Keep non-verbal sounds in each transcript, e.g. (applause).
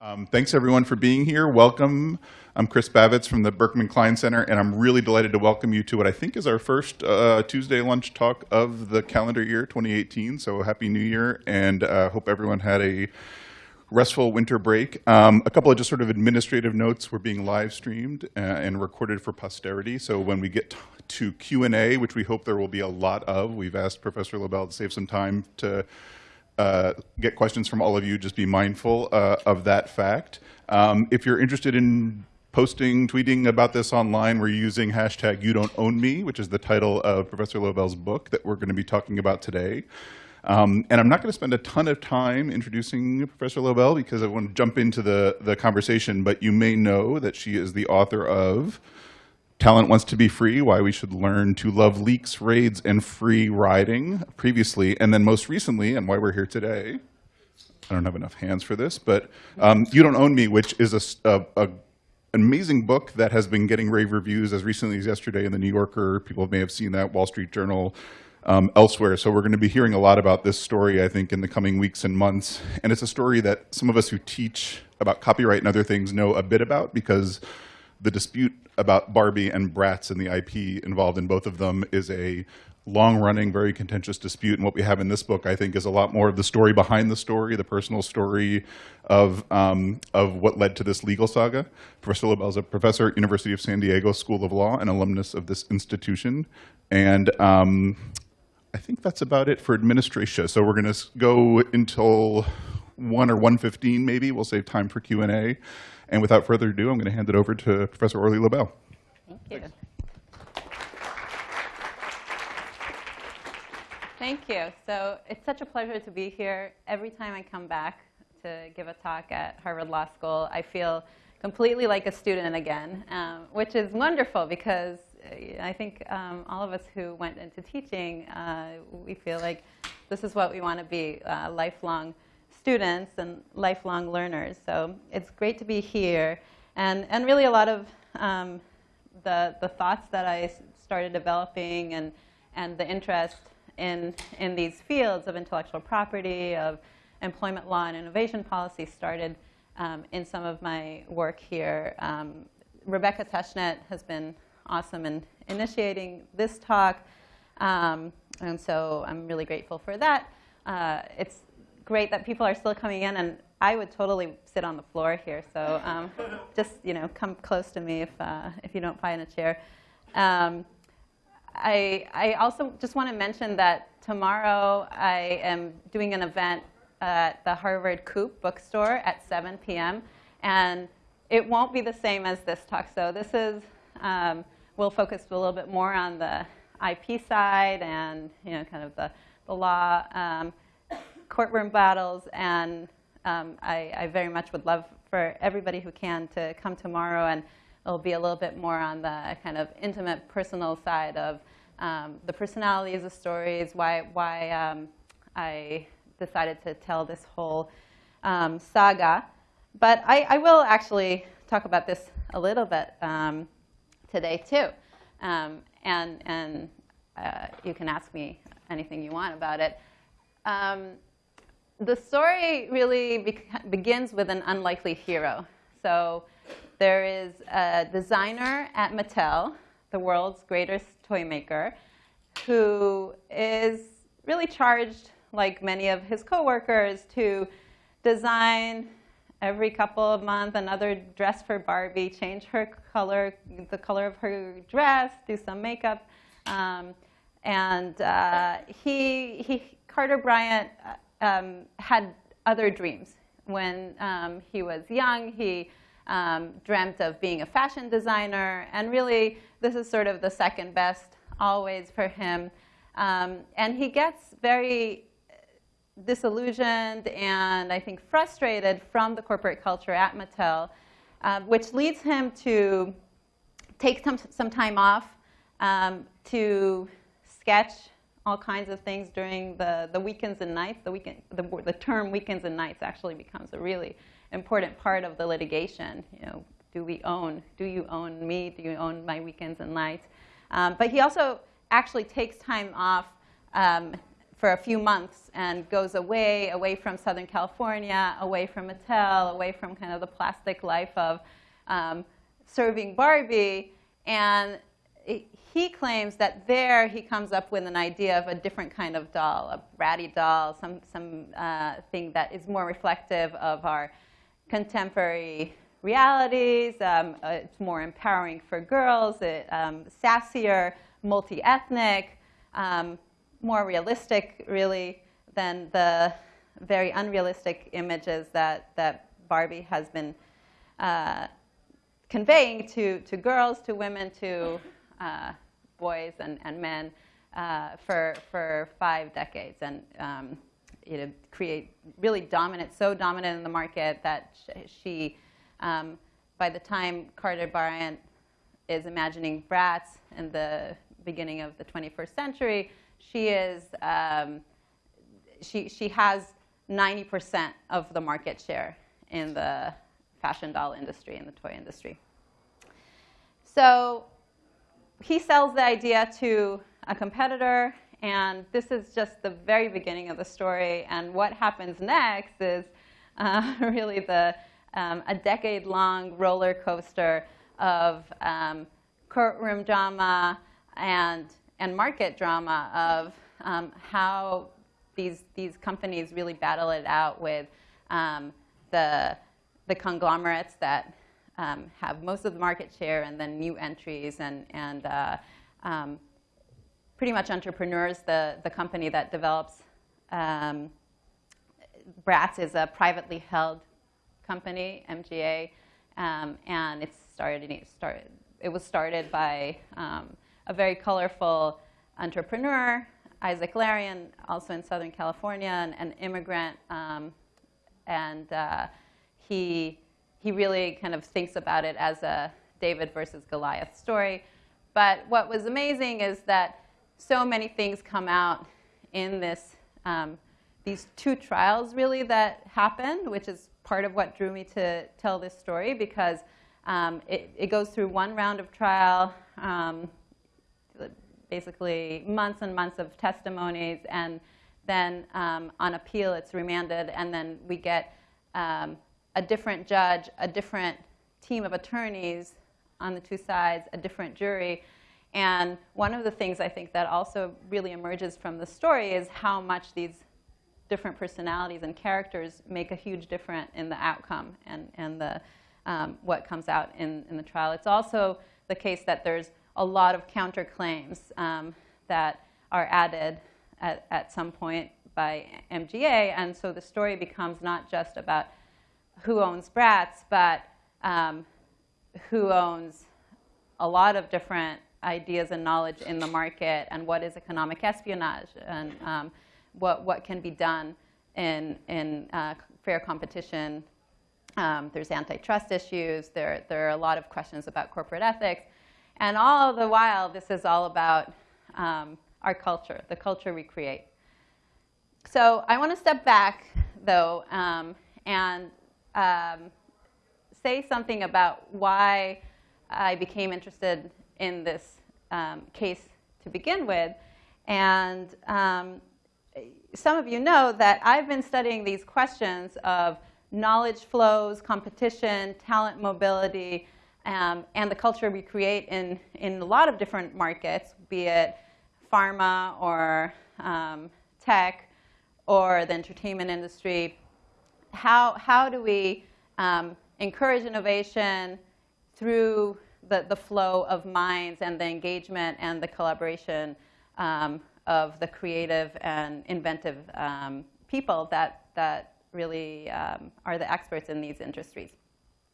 Um, thanks everyone for being here. Welcome. I'm Chris Bavitz from the Berkman Klein Center, and I'm really delighted to welcome you to what I think is our first uh, Tuesday lunch talk of the calendar year 2018. So happy New Year, and uh, hope everyone had a restful winter break. Um, a couple of just sort of administrative notes. We're being live streamed uh, and recorded for posterity. So when we get to Q&A, which we hope there will be a lot of, we've asked Professor Lobel to save some time to uh, get questions from all of you, just be mindful uh, of that fact. Um, if you're interested in posting, tweeting about this online, we're using hashtag you don't own me, which is the title of Professor Lobel's book that we're going to be talking about today. Um, and I'm not going to spend a ton of time introducing Professor Lobel because I want to jump into the, the conversation, but you may know that she is the author of Talent Wants to Be Free, Why We Should Learn to Love Leaks, Raids, and Free Riding previously, and then most recently, and why we're here today, I don't have enough hands for this, but um, You Don't Own Me, which is a, a, a, amazing book that has been getting rave reviews as recently as yesterday in The New Yorker. People may have seen that, Wall Street Journal, um, elsewhere. So we're going to be hearing a lot about this story, I think, in the coming weeks and months. And it's a story that some of us who teach about copyright and other things know a bit about because the dispute about Barbie and Bratz and the IP involved in both of them is a long-running, very contentious dispute. And what we have in this book, I think, is a lot more of the story behind the story, the personal story of, um, of what led to this legal saga. Professor Lobel is a professor at University of San Diego School of Law and alumnus of this institution. And um, I think that's about it for administration. So we're going to go until 1 or 1.15 maybe. We'll save time for Q&A. And without further ado, I'm going to hand it over to Professor Orly Lobel. Thank you. Thank you. So it's such a pleasure to be here. Every time I come back to give a talk at Harvard Law School, I feel completely like a student again, um, which is wonderful because uh, I think um, all of us who went into teaching, uh, we feel like this is what we want to be, uh, lifelong students and lifelong learners. So it's great to be here. And, and really a lot of um, the, the thoughts that I started developing and, and the interest in, in these fields of intellectual property, of employment law and innovation policy started um, in some of my work here. Um, Rebecca Tushnet has been awesome in initiating this talk. Um, and so I'm really grateful for that. Uh, it's great that people are still coming in, and I would totally sit on the floor here. So um, (laughs) just you know, come close to me if uh, if you don't find a chair. Um, I I also just want to mention that tomorrow I am doing an event at the Harvard Coop bookstore at 7 p.m. and it won't be the same as this talk. So this is um, we'll focus a little bit more on the IP side and you know kind of the the law. Courtroom battles, and um, I, I, very much would love for everybody who can to come tomorrow, and it'll be a little bit more on the kind of intimate, personal side of um, the personalities, the stories, why, why um, I decided to tell this whole um, saga. But I, I, will actually talk about this a little bit um, today, too. Um, and and uh, you can ask me anything you want about it. Um, the story really be begins with an unlikely hero. So there is a designer at Mattel, the world's greatest toy maker, who is really charged, like many of his coworkers, to design every couple of months another dress for Barbie, change her color, the color of her dress, do some makeup. Um, and uh, he, he, Carter Bryant um, had other dreams. When um, he was young, he um, dreamt of being a fashion designer, and really, this is sort of the second best always for him. Um, and he gets very disillusioned and I think frustrated from the corporate culture at Mattel, uh, which leads him to take some, some time off um, to sketch all kinds of things during the, the weekends and nights. The, weekend, the, the term weekends and nights actually becomes a really important part of the litigation. You know, do we own, do you own me? Do you own my weekends and nights? Um, but he also actually takes time off um, for a few months and goes away, away from Southern California, away from Mattel, away from kind of the plastic life of um, serving Barbie. And it, he claims that there he comes up with an idea of a different kind of doll, a ratty doll, some, some uh, thing that is more reflective of our contemporary realities. Um, uh, it's more empowering for girls, it, um, sassier, multi-ethnic, um, more realistic, really, than the very unrealistic images that, that Barbie has been uh, conveying to, to girls, to women, to uh, boys and, and men uh, for, for five decades. And um, you know, create really dominant, so dominant in the market that she, um, by the time Carter Bryant is imagining Bratz in the beginning of the 21st century, she is um, she she has 90% of the market share in the fashion doll industry in the toy industry. So he sells the idea to a competitor, and this is just the very beginning of the story. And what happens next is (laughs) uh, really the um, a decade-long roller coaster of um, courtroom drama and and market drama of um, how these these companies really battle it out with um, the the conglomerates that um, have most of the market share, and then new entries and and uh, um, pretty much entrepreneurs. The the company that develops um, Bratz is a privately held company, MGA, um, and it's started. It started. It was started by um, a very colorful entrepreneur, Isaac Larian, also in Southern California, an, an immigrant, um, and uh, he he really kind of thinks about it as a David versus Goliath story. But what was amazing is that so many things come out in this, um, these two trials really that happened, which is part of what drew me to tell this story because um, it, it, goes through one round of trial, um, basically months and months of testimonies, and then um, on appeal it's remanded, and then we get um, a different judge, a different team of attorneys on the two sides, a different jury. And one of the things I think that also really emerges from the story is how much these different personalities and characters make a huge difference in the outcome and, and the, um, what comes out in, in the trial. It's also the case that there's a lot of counterclaims um, that are added at, at some point by MGA. And so the story becomes not just about who owns Bratz, but um, who owns a lot of different ideas and knowledge in the market and what is economic espionage and um, what, what can be done in, in uh, fair competition. Um, there's antitrust issues. There, there are a lot of questions about corporate ethics. And all the while, this is all about um, our culture, the culture we create. So I want to step back, though, um, and um, say something about why I became interested in this um, case to begin with. And um, some of you know that I've been studying these questions of knowledge flows, competition, talent mobility, um, and the culture we create in, in a lot of different markets, be it pharma or um, tech or the entertainment industry, how, how do we um, encourage innovation through the, the flow of minds and the engagement and the collaboration um, of the creative and inventive um, people that, that really um, are the experts in these industries.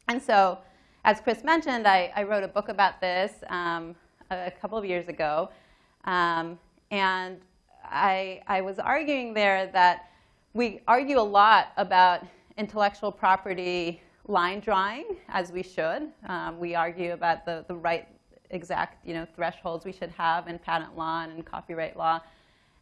And so, as Chris mentioned, I, I wrote a book about this um, a, a, couple of years ago. Um, and I, I was arguing there that we argue a lot about intellectual property line drawing, as we should. Um, we argue about the, the right exact you know, thresholds we should have in patent law and in copyright law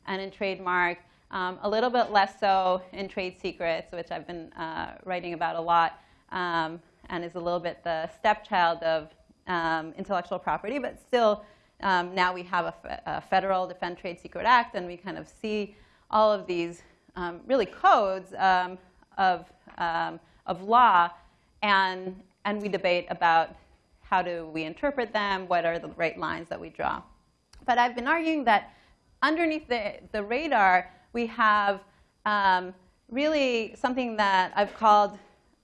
and in trademark. Um, a little bit less so in trade secrets, which I've been uh, writing about a lot um, and is a little bit the stepchild of um, intellectual property, but still um, now we have a, a, federal Defend Trade Secret Act and we kind of see all of these um, really codes of, um, of law, and, and we debate about how do we interpret them, what are the right lines that we draw. But I've been arguing that underneath the, the radar, we have um, really something that I've called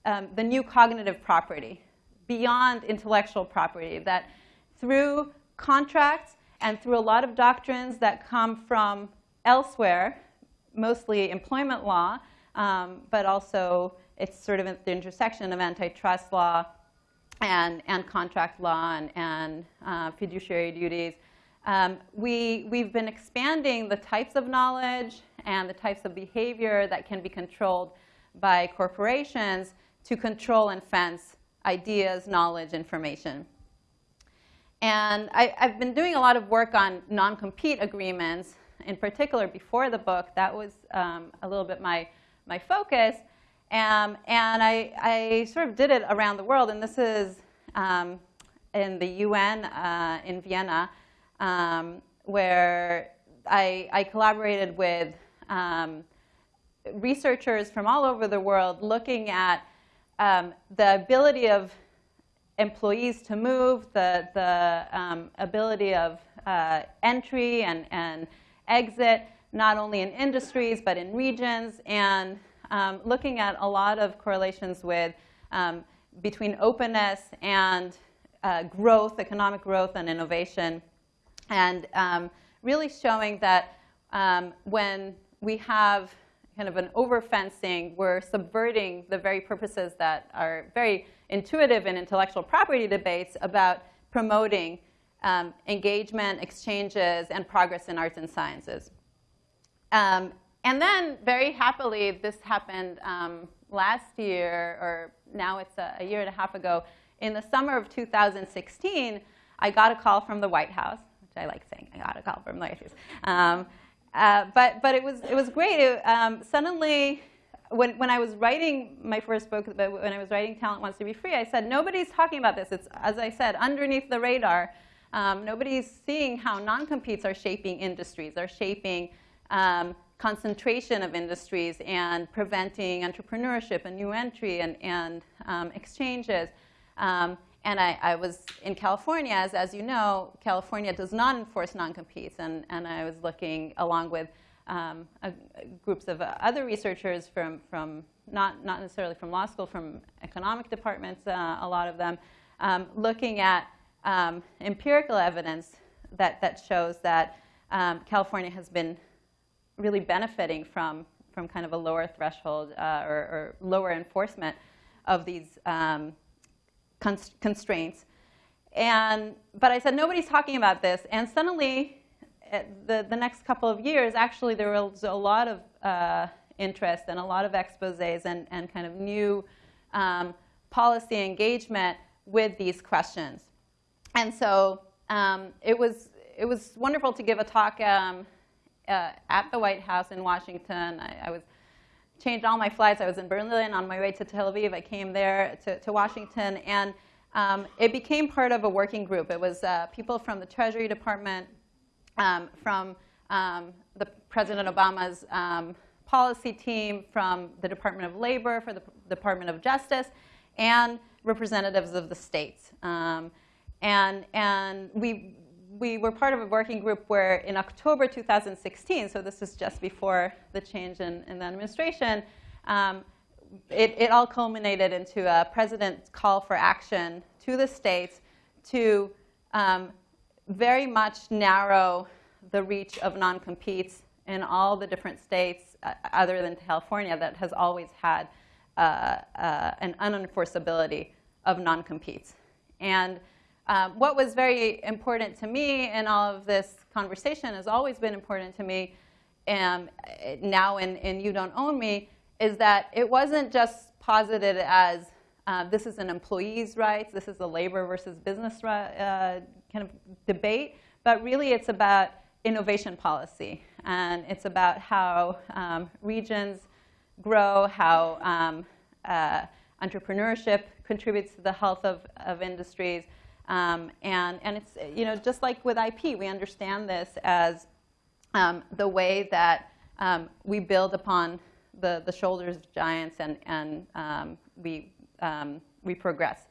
um, the new cognitive property, beyond intellectual property, that through contracts and through a lot of doctrines that come from elsewhere, mostly employment law, um, but also it's sort of at the intersection of antitrust law and, and contract law and, and uh, fiduciary duties. Um, we, we've been expanding the types of knowledge and the types of behavior that can be controlled by corporations to control and fence ideas, knowledge, information. And I, have been doing a lot of work on non-compete agreements, in particular before the book. That was um, a little bit my, my focus. Um, and I, I, sort of did it around the world. And this is um, in the UN uh, in Vienna, um, where I, I, collaborated with um, researchers from all over the world looking at um, the ability of employees to move, the, the um, ability of uh, entry and, and exit, not only in industries but in regions, and um, looking at a lot of correlations with um, between openness and uh, growth, economic growth and innovation, and um, really showing that um, when we have kind of an over-fencing, we're subverting the very purposes that are very intuitive in intellectual property debates about promoting um, engagement, exchanges, and progress in arts and sciences. Um, and then, very happily, this happened um, last year, or now it's a, a, year and a half ago. In the summer of 2016, I got a call from the White House, which I like saying, I got a call from the White House. Um, uh, but, but it was, it was great. It, um, suddenly, when, when I was writing my first book, when I was writing Talent Wants to Be Free, I said, nobody's talking about this. It's, as I said, underneath the radar. Um, nobody's seeing how non-competes are shaping industries, They're shaping um, concentration of industries and preventing entrepreneurship and new entry and, and um, exchanges. Um, and I, I, was in California, as, as you know, California does not enforce non-competes. And, and I was looking along with um, groups of uh, other researchers from, from not, not necessarily from law school, from economic departments, uh, a lot of them, um, looking at um, empirical evidence that, that shows that um, California has been really benefiting from, from kind of a lower threshold uh, or, or, lower enforcement of these um, constraints. And, but I said, nobody's talking about this. And suddenly, eh, the, the next couple of years, actually, there was a lot of uh, interest and a lot of exposés and, and kind of new um, policy engagement with these questions. And so um, it, was, it was wonderful to give a talk um, uh, at the White House in Washington. I, I, was changed all my flights. I was in Berlin on my way to Tel Aviv. I came there to, to Washington. And um, it became part of a working group. It was uh, people from the Treasury Department, um, from um, the President Obama's um, policy team, from the Department of Labor, for the Department of Justice, and representatives of the states. Um, and, and we, we were part of a working group where in October 2016, so this is just before the change in, in the administration, um, it, it, all culminated into a president's call for action to the states to um, very much narrow the reach of non-competes in all the different states uh, other than California that has always had uh, uh, an unenforceability of non-competes. And um, what was very important to me in all of this conversation has always been important to me um, now in, in You Don't Own Me is that it wasn't just posited as uh, this is an employee's rights, this is a labor versus business uh, kind of debate, but really it's about innovation policy. And it's about how um, regions grow, how um, uh, entrepreneurship contributes to the health of, of industries, um, and, and it's, you know, just like with IP, we understand this as um, the way that um, we build upon the, the shoulders of giants and, and um, we, um, we progress.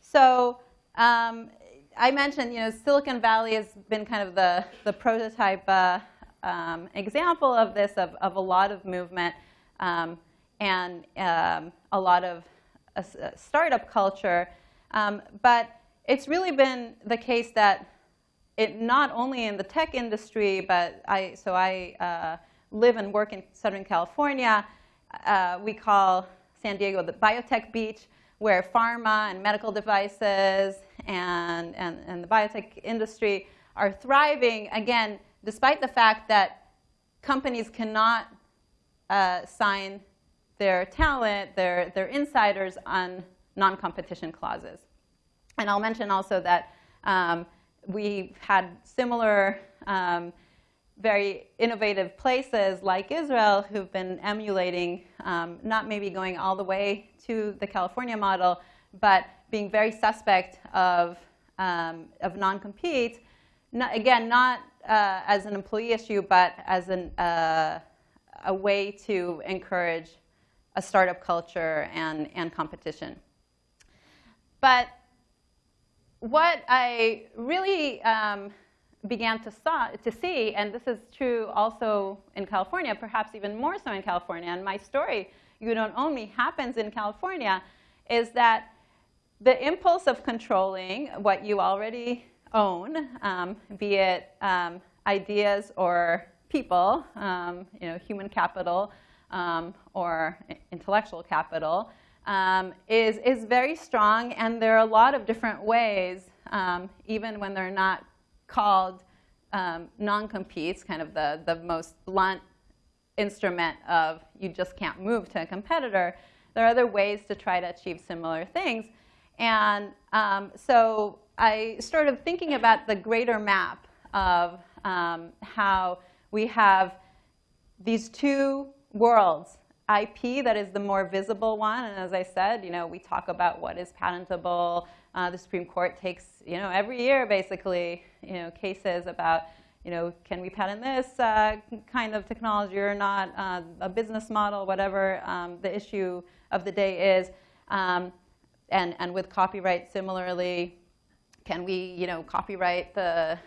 So um, I mentioned, you know, Silicon Valley has been kind of the, the prototype uh, example of this, of, of a lot of movement and a lot of a, a startup culture. But it's really been the case that it not only in the tech industry, but I, so I uh, live and work in Southern California. Uh, we call San Diego the biotech beach, where pharma and medical devices and, and, and the biotech industry are thriving, again, despite the fact that companies cannot uh, sign their talent, their, their insiders on non-competition clauses. And I'll mention also that um, we've had similar um, very innovative places like Israel who've been emulating, um, not maybe going all the way to the California model, but being very suspect of, um, of non-compete, again, not uh, as an employee issue, but as an, uh, a way to encourage a startup culture and, and competition. But what I really um, began to, saw, to see, and this is true also in California, perhaps even more so in California, and my story, You Don't Own Me, happens in California, is that the impulse of controlling what you already own, um, be it um, ideas or people, um, you know, human capital um, or intellectual capital, um, is, is very strong. And there are a lot of different ways, um, even when they're not called non-competes, kind of the, the most blunt instrument of you just can't move to a competitor. There are other ways to try to achieve similar things. And um, so I started thinking about the greater map of um, how we have these two worlds, IP that is the more visible one, and as I said, you know, we talk about what is patentable. Uh, the Supreme Court takes, you know, every year basically, you know, cases about, you know, can we patent this uh, kind of technology or not, uh, a business model, whatever um, the issue of the day is. Um, and, and with copyright, similarly, can we, you know, copyright the,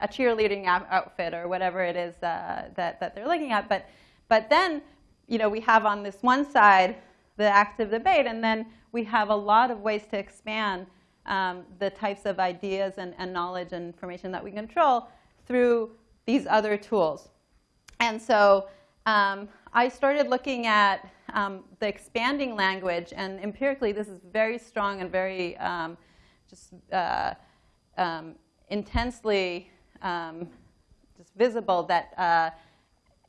a cheerleading outfit or whatever it is uh, that, that they're looking at. But, but then, you know, we have on this one side the active debate, and then we have a lot of ways to expand um, the types of ideas and, and knowledge and information that we control through these other tools. And so um, I started looking at um, the expanding language, and empirically this is very strong and very um, just uh, um, intensely um, just visible that uh,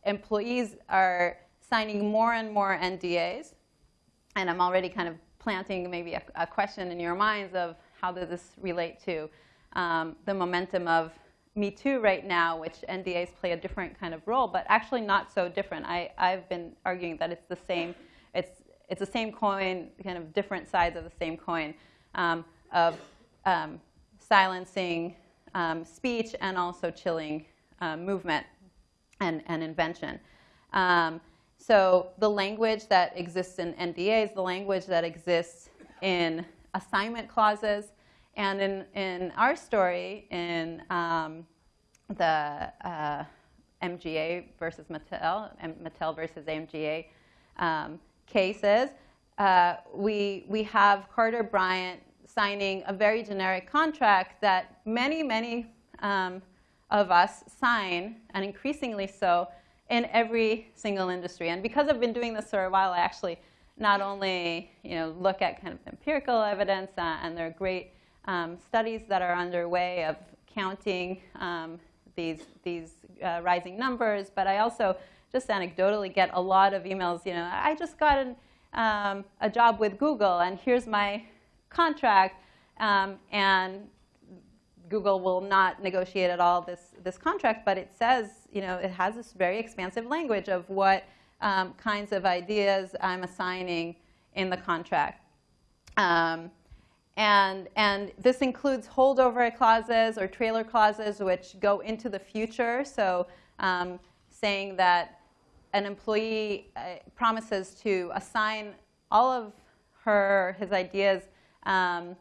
employees are signing more and more NDAs. And I'm already kind of planting maybe a, a question in your minds of how does this relate to um, the momentum of me Too right now, which NDAs play a different kind of role, but actually not so different. I, I've been arguing that it's the same, it's, it's the same coin, kind of different sides of the same coin um, of um, silencing um, speech and also chilling uh, movement and, and invention. Um, so the language that exists in NDAs, the language that exists in assignment clauses, and in, in our story, in um, the uh, MGA versus Mattel, Mattel versus MGA um, cases, uh, we, we have Carter Bryant signing a very generic contract that many, many um, of us sign, and increasingly so, in every single industry. And because I've been doing this for a while, I actually not only you know, look at kind of empirical evidence, uh, and there are great um, studies that are underway of counting um, these, these uh, rising numbers, but I also just anecdotally get a lot of emails, you know, I just got an, um, a job with Google and here's my contract, um, and Google will not negotiate at all this, this contract, but it says, you know, it has this very expansive language of what um, kinds of ideas I'm assigning in the contract. Um, and, and this includes holdover clauses or trailer clauses which go into the future. So um, saying that an employee uh, promises to assign all of her his ideas um,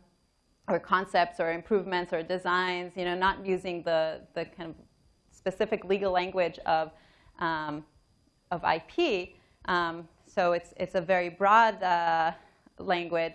or concepts or improvements or designs, you know, not using the, the kind of specific legal language of, um, of IP. Um, so it's, it's a very broad uh, language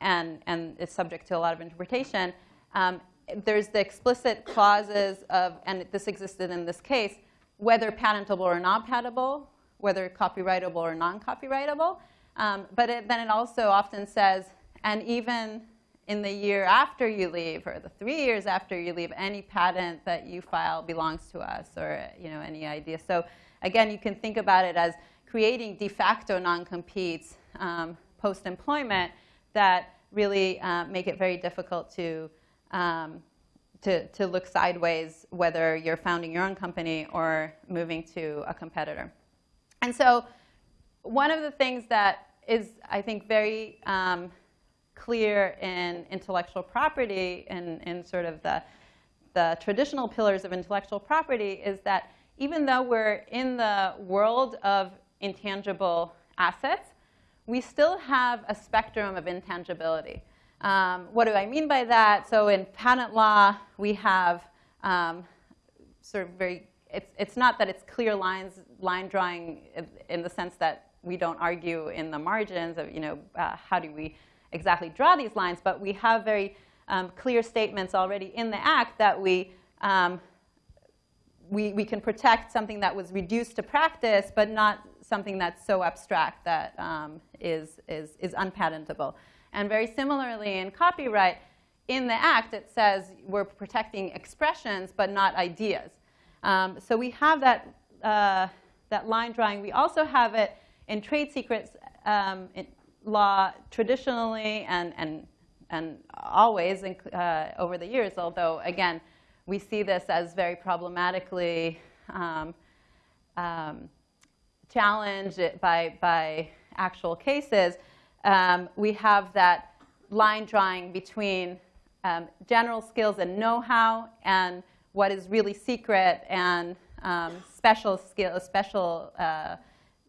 and, and it's subject to a lot of interpretation. Um, there's the explicit clauses of, and this existed in this case, whether patentable or not patentable, whether copyrightable or non-copyrightable. Um, but it, then it also often says, and even in the year after you leave or the three years after you leave, any patent that you file belongs to us or you know, any idea. So again, you can think about it as creating de facto non-competes um, post-employment that really uh, make it very difficult to, um, to, to look sideways whether you're founding your own company or moving to a competitor. And so one of the things that is, I think, very um, clear in intellectual property and in sort of the, the traditional pillars of intellectual property is that even though we're in the world of intangible assets, we still have a spectrum of intangibility. Um, what do I mean by that? So in patent law, we have um, sort of very, it's, it's not that it's clear lines, line drawing in the sense that we don't argue in the margins of, you know, uh, how do we exactly draw these lines, but we have very um, clear statements already in the act that we, um, we, we can protect something that was reduced to practice, but not something that's so abstract that um, is is, is unpatentable. And very similarly in copyright, in the act it says we're protecting expressions but not ideas. Um, so we have that, uh, that line drawing. We also have it in trade secrets um, law traditionally and, and, and always uh, over the years, although again, we see this as very problematically um, um, challenged by, by actual cases, um, we have that line drawing between um, general skills and know-how and what is really secret and um, special skill, special uh,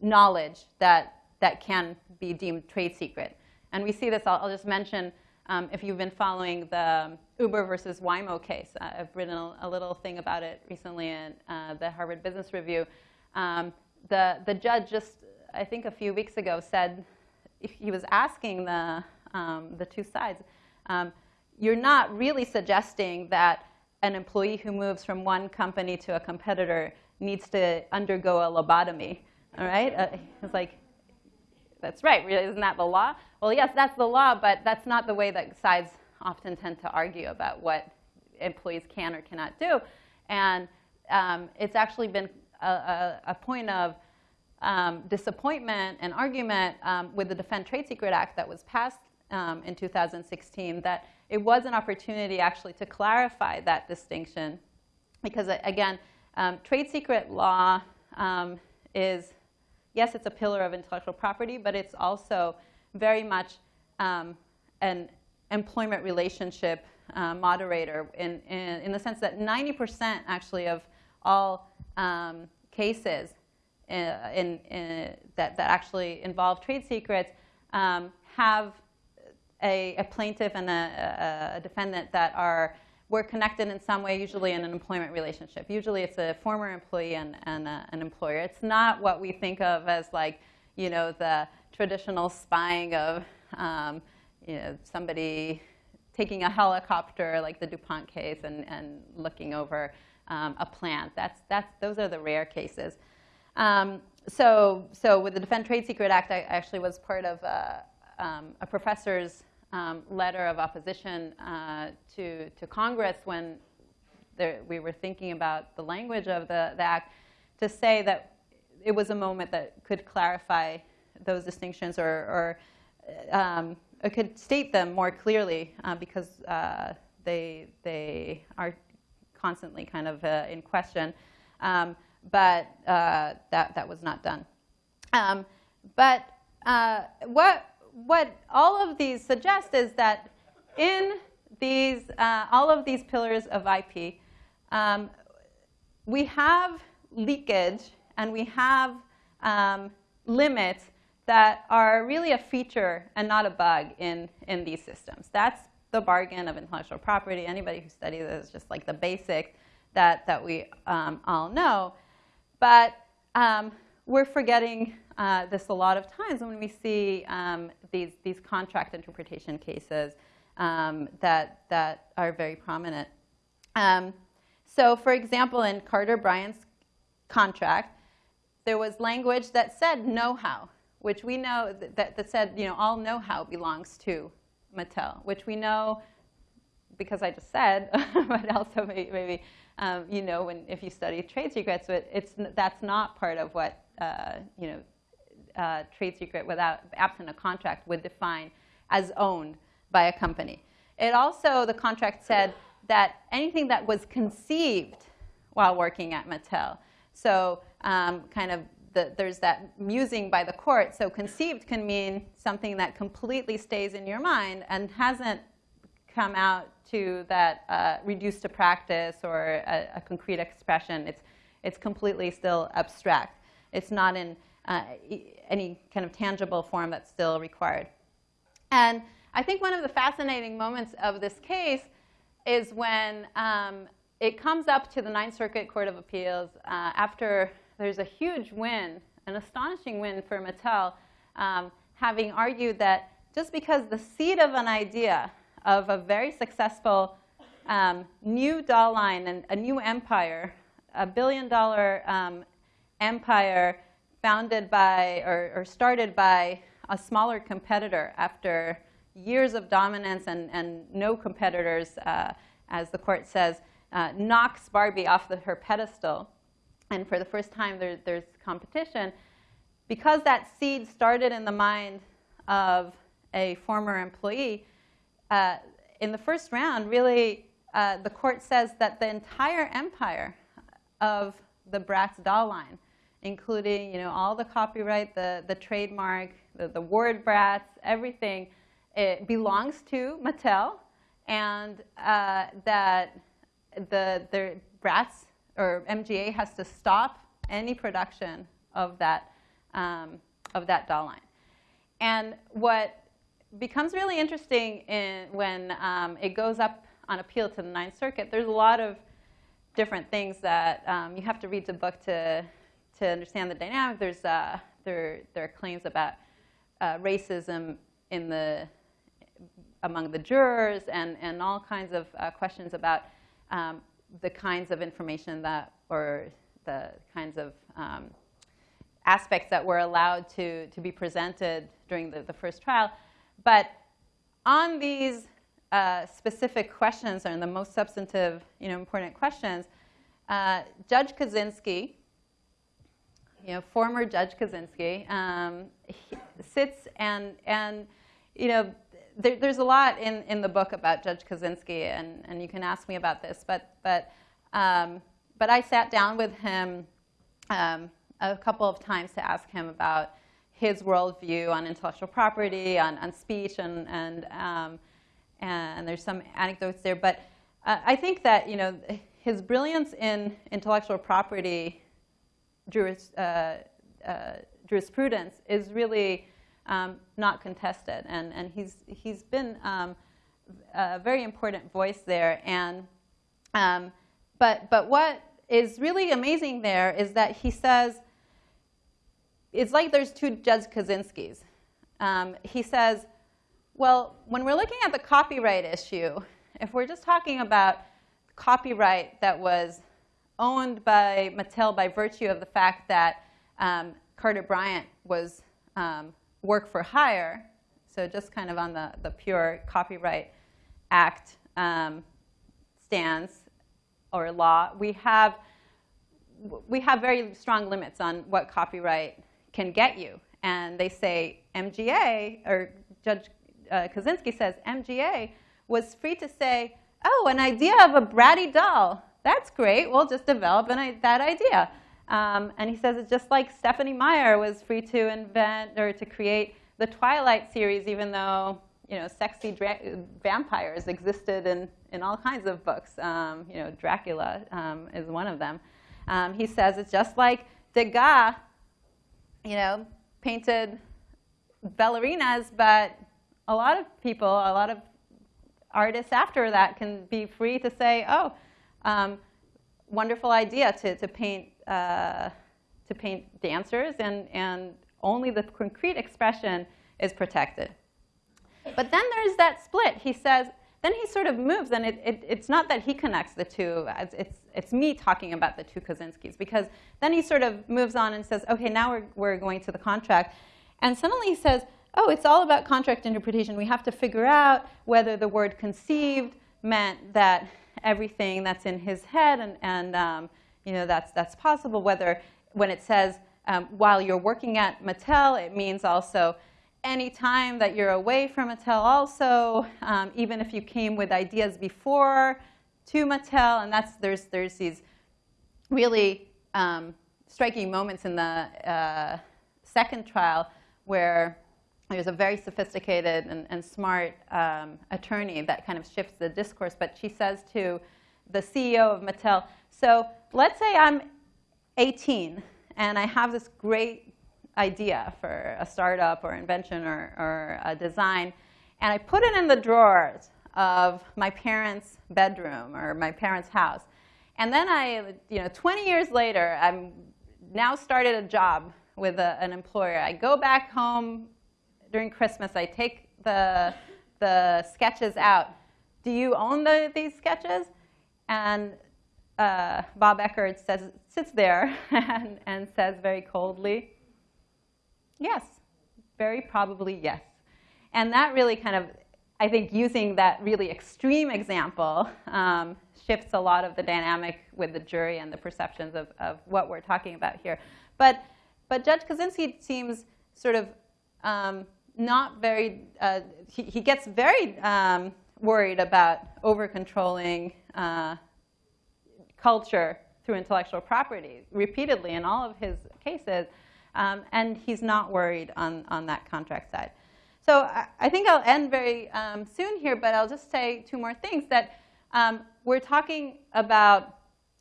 knowledge that, that can be deemed trade secret. And we see this, I'll, I'll just mention, um, if you've been following the Uber versus Waymo case. Uh, I've written a, a, little thing about it recently in uh, the Harvard Business Review. Um, the, the judge just, I think a few weeks ago, said he was asking the, um, the two sides, um, you're not really suggesting that an employee who moves from one company to a competitor needs to undergo a lobotomy, all right? Uh, it's like, that's right, isn't that the law? Well, yes, that's the law, but that's not the way that sides often tend to argue about what employees can or cannot do. And um, it's actually been a, a, a point of um, disappointment and argument um, with the Defend Trade Secret Act that was passed um, in 2016 that it was an opportunity actually to clarify that distinction. Because again, um, trade secret law um, is, yes, it's a pillar of intellectual property, but it's also very much um, an employment relationship uh, moderator in, in, in, the sense that 90% actually of all um, cases uh, in, in, that, that actually involve trade secrets um, have a, a, plaintiff and a, a, defendant that are were connected in some way, usually in an employment relationship. Usually it's a former employee and, and a, an employer. It's not what we think of as like, you know, the traditional spying of, um, you know, somebody taking a helicopter like the DuPont case and, and looking over um, a plant. That's, that's, those are the rare cases. Um, so, so with the Defend Trade Secret Act, I actually was part of a, um, a professor's um, letter of opposition uh, to, to Congress when there, we were thinking about the language of the, the act to say that it was a moment that could clarify those distinctions or, or um, it could state them more clearly uh, because uh, they, they are constantly kind of uh, in question. Um, but uh, that, that was not done. Um, but uh, what, what all of these suggest is that in these, uh, all of these pillars of IP, um, we have leakage and we have um, limits that are really a feature and not a bug in, in these systems. That's the bargain of intellectual property. Anybody who studies it is just like the basic that, that we um, all know. But um, we're forgetting uh, this a lot of times when we see um, these, these contract interpretation cases um, that, that are very prominent. Um, so for example, in Carter Bryant's contract, there was language that said know-how, which we know that, that said, you know, all know-how belongs to Mattel, which we know because I just said, (laughs) but also maybe, maybe um, you know, when, if you study trade secrets, but it's, that's not part of what, uh, you know, uh, trade secret without, absent a contract would define as owned by a company. It also, the contract said that anything that was conceived while working at Mattel, so um, kind of the, there's that musing by the court. So conceived can mean something that completely stays in your mind and hasn't come out to that uh, reduced to practice or a, a, concrete expression. It's, it's completely still abstract. It's not in uh, any kind of tangible form that's still required. And I think one of the fascinating moments of this case is when um, it comes up to the Ninth Circuit Court of Appeals uh, after there's a huge win, an astonishing win for Mattel, um, having argued that just because the seed of an idea of a very successful um, new doll line and a new empire, a billion dollar um, empire founded by or, or, started by a smaller competitor after years of dominance and, and no competitors, uh, as the court says, uh, knocks Barbie off the, her pedestal. And for the first time there, there's competition, because that seed started in the mind of a former employee, uh, in the first round, really, uh, the court says that the entire empire of the Bratz doll line, including you know, all the copyright, the, the trademark, the, the word Bratz, everything, it belongs to Mattel, and uh, that the, the Bratz or MGA has to stop any production of that, um, of that doll line. And what becomes really interesting in, when um, it goes up on appeal to the Ninth Circuit, there's a lot of different things that um, you have to read the book to, to understand the dynamic. There's, uh, there, there are claims about uh, racism in the, among the jurors and, and all kinds of uh, questions about um, the kinds of information that, or the kinds of um, aspects that were allowed to, to be presented during the, the first trial. But on these uh, specific questions, or the most substantive, you know, important questions, uh, Judge Kozinski, you know, former Judge Kozinski, um, sits and, and, you know, there, there's a lot in, in the book about Judge Kozinski, and, and you can ask me about this, but, but, um, but I sat down with him um, a couple of times to ask him about his worldview on intellectual property, on, on speech, and, and, um, and there's some anecdotes there. But uh, I think that you know, his brilliance in intellectual property juris, uh, uh, jurisprudence is really um, not contested. And, and he's, he's been um, a very important voice there. And, um, but, but what is really amazing there is that he says, it's like there's two Judge Kozinskis. Um, he says, well, when we're looking at the copyright issue, if we're just talking about copyright that was owned by Mattel by virtue of the fact that um, Carter Bryant was um, work for hire, so just kind of on the, the pure Copyright Act um, stance or law, we have, we have very strong limits on what copyright can get you. And they say MGA, or Judge uh, Kozinski says MGA was free to say, oh, an idea of a bratty doll. That's great. We'll just develop an, that idea. Um, and he says it's just like Stephenie Meyer was free to invent or to create the Twilight series, even though you know sexy vampires existed in, in all kinds of books. Um, you know, Dracula um, is one of them. Um, he says it's just like Degas you know, painted ballerinas, but a lot of people, a lot of artists after that can be free to say, oh, um, wonderful idea to, to paint uh, to paint dancers, and, and only the concrete expression is protected. But then there's that split. He says, then he sort of moves, and it, it, it's not that he connects the two. It's, it's, me talking about the two Kozinskis, because then he sort of moves on and says, OK, now we're, we're going to the contract. And suddenly he says, oh, it's all about contract interpretation. We have to figure out whether the word conceived meant that everything that's in his head and, and um, you know, that's, that's possible, whether when it says um, while you're working at Mattel, it means also any time that you're away from Mattel also, um, even if you came with ideas before to Mattel, and that's, there's, there's these really um, striking moments in the uh, second trial where there's a very sophisticated and, and smart um, attorney that kind of shifts the discourse, but she says to the CEO of Mattel, so let's say I'm 18 and I have this great idea for a startup or invention or, or a design, and I put it in the drawers of my parents' bedroom or my parents' house. And then I, you know, 20 years later, I'm now started a job with a, an employer. I go back home during Christmas. I take the, the sketches out. Do you own the, these sketches? And uh, Bob Eckert says, sits there (laughs) and, and says very coldly, yes, very probably yes. And that really kind of, I think using that really extreme example um, shifts a lot of the dynamic with the jury and the perceptions of, of what we're talking about here. But, but Judge Kozinski seems sort of um, not very, uh, he, he, gets very um, worried about over-controlling uh, culture through intellectual property repeatedly in all of his cases. Um, and he's not worried on, on that contract side. So I, I think I'll end very um, soon here, but I'll just say two more things. That um, we're talking about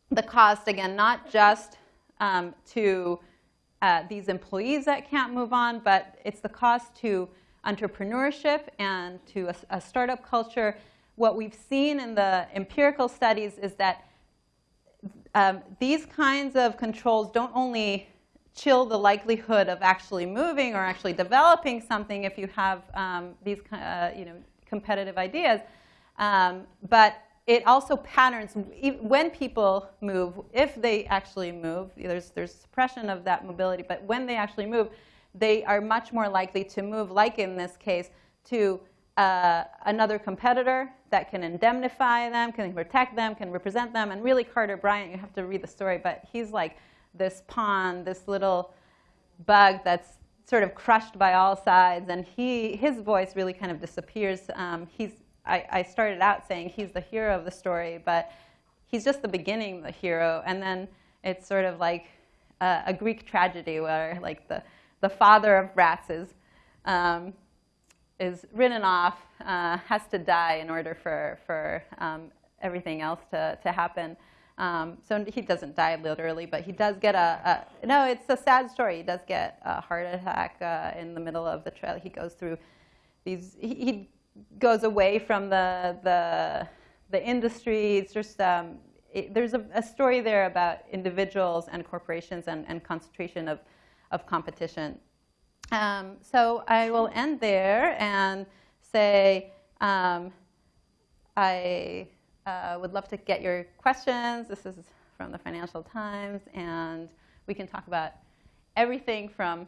the cost, again, not just um, to uh, these employees that can't move on, but it's the cost to entrepreneurship and to a, a startup culture. What we've seen in the empirical studies is that um, these kinds of controls don't only chill the likelihood of actually moving or actually developing something if you have um, these uh, you know, competitive ideas, um, but it also patterns when people move, if they actually move, there's, there's suppression of that mobility, but when they actually move, they are much more likely to move, like in this case, to uh, another competitor that can indemnify them, can protect them, can represent them. And really, Carter Bryant, you have to read the story, but he's like this pawn, this little bug that's sort of crushed by all sides. And he, his voice really kind of disappears. Um, he's, I, I started out saying he's the hero of the story, but he's just the beginning, the hero. And then it's sort of like a, a Greek tragedy where like the, the father of Bratz is um, is written off, uh, has to die in order for, for um, everything else to, to happen. Um, so he doesn't die literally, but he does get a, a, no, it's a sad story. He does get a heart attack uh, in the middle of the trail. He goes through these, he, he goes away from the, the, the industry. It's just, um, it, there's a, a, story there about individuals and corporations and, and concentration of, of competition. Um, so I will end there and say um, I uh, would love to get your questions. This is from the Financial Times, and we can talk about everything from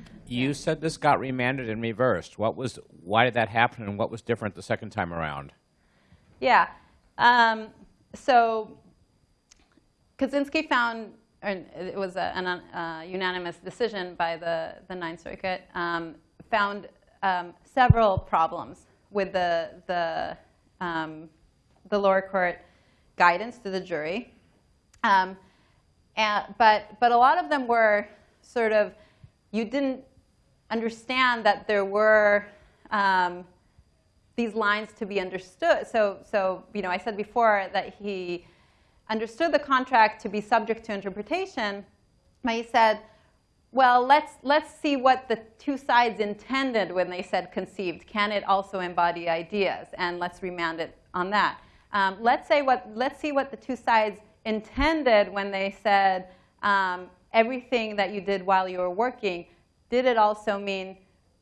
you said this got remanded and reversed. What was, why did that happen and what was different the second time around? Yeah. Um, so Kozinski found and it was a, an uh, unanimous decision by the, the Ninth Circuit, um, found um, several problems with the, the, um, the lower court guidance to the jury. Um, and, but, but a lot of them were sort of, you didn't understand that there were um, these lines to be understood. So, so, you know, I said before that he understood the contract to be subject to interpretation, but he said, well, let's, let's see what the two sides intended when they said conceived. Can it also embody ideas? And let's remand it on that. Um, let's, say what, let's see what the two sides intended when they said um, everything that you did while you were working. Did it also mean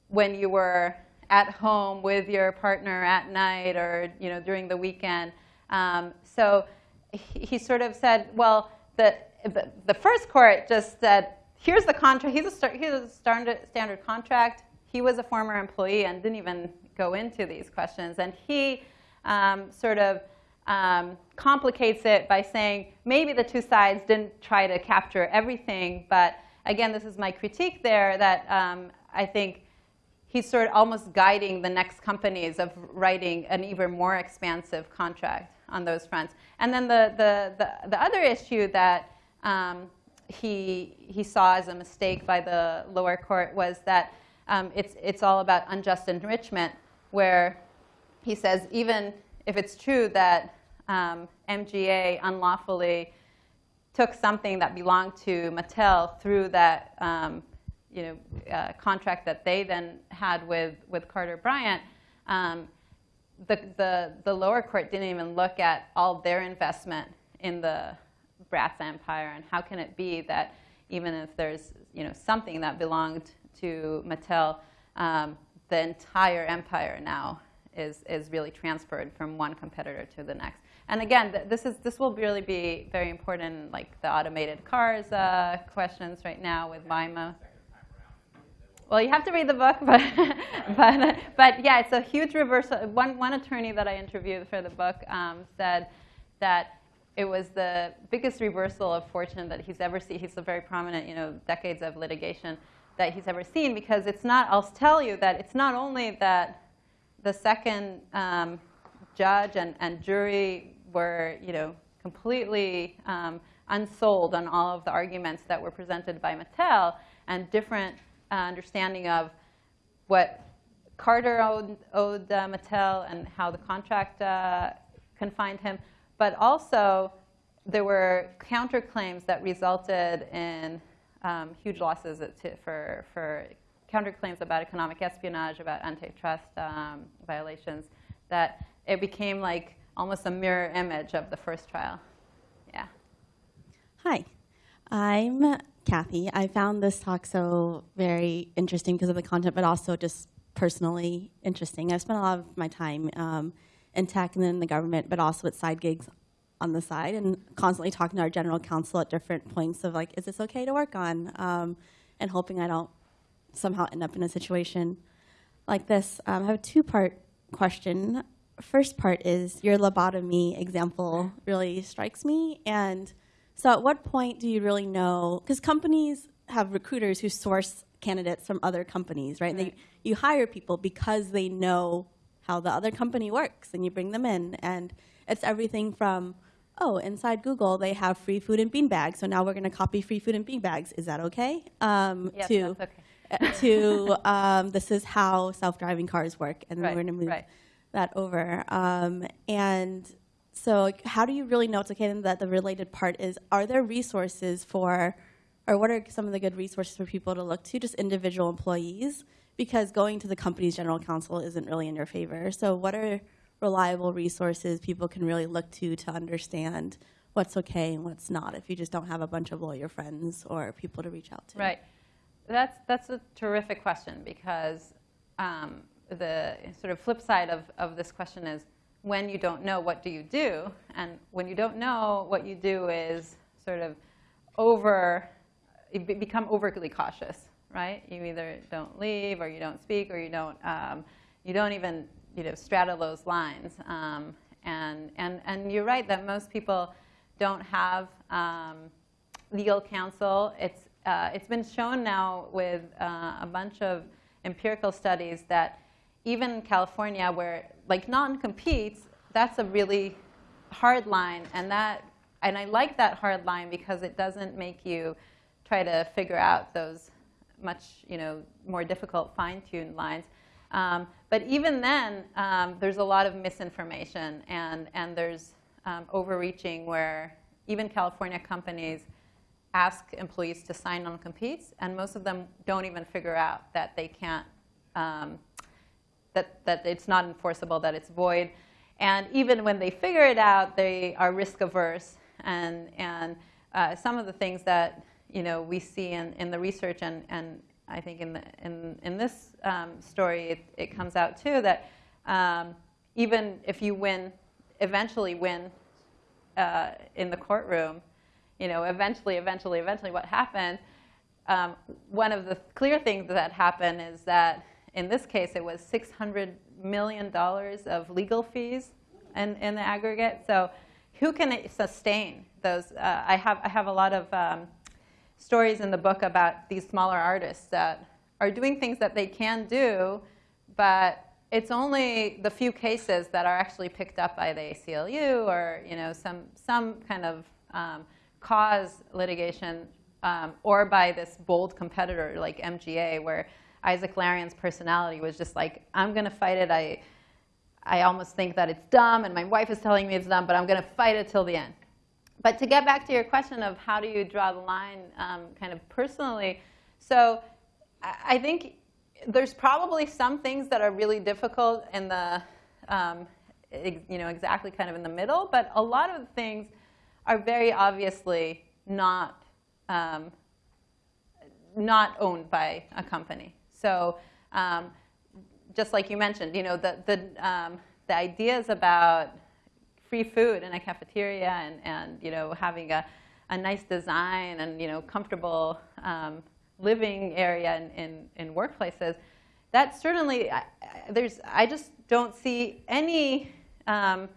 when you were at home with your partner at night or you know, during the weekend? Um, so he, he, sort of said, well, the, the, the first court just said, here's the contract. He's a, he's a standard, standard contract. He was a former employee and didn't even go into these questions. And he um, sort of um, complicates it by saying maybe the two sides didn't try to capture everything. But again, this is my critique there that um, I think he's sort of almost guiding the next companies of writing an even more expansive contract on those fronts. And then the, the, the, the other issue that um, he, he saw as a mistake by the lower court was that um, it's, it's all about unjust enrichment, where he says even if it's true that um, MGA unlawfully took something that belonged to Mattel through that um, you know, uh, contract that they then had with, with Carter Bryant, um, the, the, the lower court didn't even look at all their investment in the Bratz empire and how can it be that even if there's you know, something that belonged to Mattel, um, the entire empire now is, is really transferred from one competitor to the next. And again, th this, is, this will really be very important, like the automated cars uh, questions right now with Waymo. Well, you have to read the book, (laughs) but, but, but yeah, it's a huge reversal. One, one attorney that I interviewed for the book um, said that it was the biggest reversal of fortune that he's ever seen. He's a very prominent, you know, decades of litigation that he's ever seen because it's not, I'll tell you that it's not only that the second um, judge and, and jury were, you know, completely um, unsold on all of the arguments that were presented by Mattel and different uh, understanding of what Carter owed, owed uh, Mattel and how the contract uh, confined him. But also, there were counterclaims that resulted in um, huge losses for, for counterclaims about economic espionage, about antitrust um, violations, that it became like almost a mirror image of the first trial. Yeah. Hi, I'm Kathy. I found this talk so very interesting because of the content, but also just personally interesting. I've spent a lot of my time um, in tech and then in the government, but also with side gigs on the side and constantly talking to our general counsel at different points of like, is this okay to work on? Um, and hoping I don't somehow end up in a situation like this. Um, I have a two-part question. First part is your Levandowski example really strikes me. And so at what point do you really know, because companies have recruiters who source candidates from other companies, right? right. They, you hire people because they know how the other company works and you bring them in. And it's everything from, oh, inside Google, they have free food and bean bags, so now we're going to copy free food and bean bags. Is that okay? Um, yes, to, that's okay. to (laughs) um, this is how self-driving cars work, and right, we're going to move right. That over. Um, and so how do you really know it's okay? And that the related part is, are there resources for, or what are some of the good resources for people to look to, just individual employees? Because going to the company's general counsel isn't really in your favor. So what are reliable resources people can really look to to understand what's okay and what's not if you just don't have a bunch of lawyer friends or people to reach out to? Right. That's, that's a terrific question because um, the sort of flip side of, of this question is, when you don't know, what do you do? And when you don't know, what you do is sort of over, become overly cautious, right? You either don't leave, or you don't speak, or you don't, um, you don't even, you know, straddle those lines. Um, and and and you're right that most people don't have um, legal counsel. It's, uh, it's been shown now with uh, a bunch of empirical studies that even in California, where like non-competes, that's a really hard line, and that and I like that hard line because it doesn't make you try to figure out those much you know more difficult fine-tuned lines. Um, but even then, um, there's a lot of misinformation, and and there's um, overreaching where even California companies ask employees to sign non-competes, and most of them don't even figure out that they can't, um, that, that it's not enforceable, that it's void. And even when they figure it out, they are risk averse. And, and uh, some of the things that you know, we see in, in the research, and, and I think in, the, in, in this um, story, it, it comes out too, that um, even if you win, eventually win uh, in the courtroom, you know, eventually, eventually, eventually, what happens? Um, one of the clear things that happened is that in this case, it was $600 million of legal fees in, in the aggregate. So who can sustain those? Uh, I, have, I have a lot of um, stories in the book about these smaller artists that are doing things that they can do, but it's only the few cases that are actually picked up by the ACLU or you know, some, some kind of um, cause litigation um, or by this bold competitor like MGA, where Isaac Larian's personality was just like, I'm going to fight it. I, I almost think that it's dumb, and my wife is telling me it's dumb, but I'm going to fight it till the end. But to get back to your question of how do you draw the line um, kind of personally, so I think there's probably some things that are really difficult in the, um, you know, exactly kind of in the middle, but a lot of things are very obviously not, um, not owned by a company. So um, just like you mentioned, you know, the, the, um, the ideas about free food in a cafeteria and, and you know, having a, a nice design and you know, comfortable um, living area in, in, in, workplaces, that certainly, I, there's, I just don't see any um,